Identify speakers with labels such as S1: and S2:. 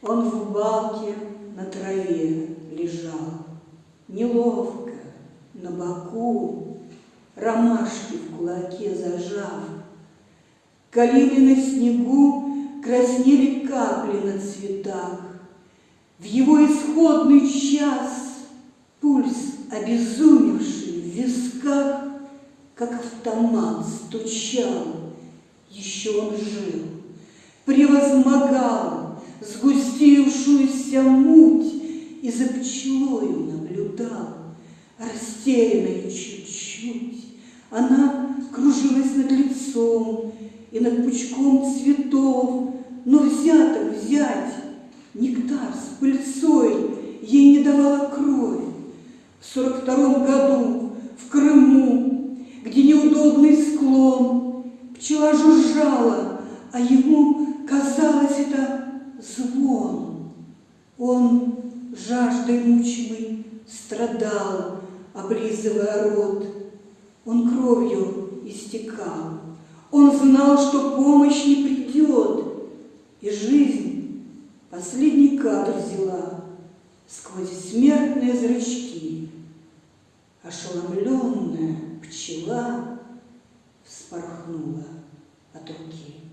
S1: Он в балке на траве лежал, Неловко, на боку, Ромашки в кулаке зажав. Калины на снегу Краснели капли на цветах. В его исходный час Пульс, обезумевший в висках, Как автомат стучал, Еще он жил, превозмогал муть И за пчелою наблюдал, Растерянной чуть-чуть. Она кружилась над лицом И над пучком цветов, Но взято взять нектар с пыльцой Ей не давала кровь. В сорок втором году в Крыму, Где неудобный склон, Пчела жужжала, а ему казалось это звон. Он жаждой мучимый страдал, облизывая рот. Он кровью истекал. Он знал, что помощь не придет. И жизнь последний кадр взяла сквозь смертные зрачки. Ошеломленная пчела вспорхнула от руки.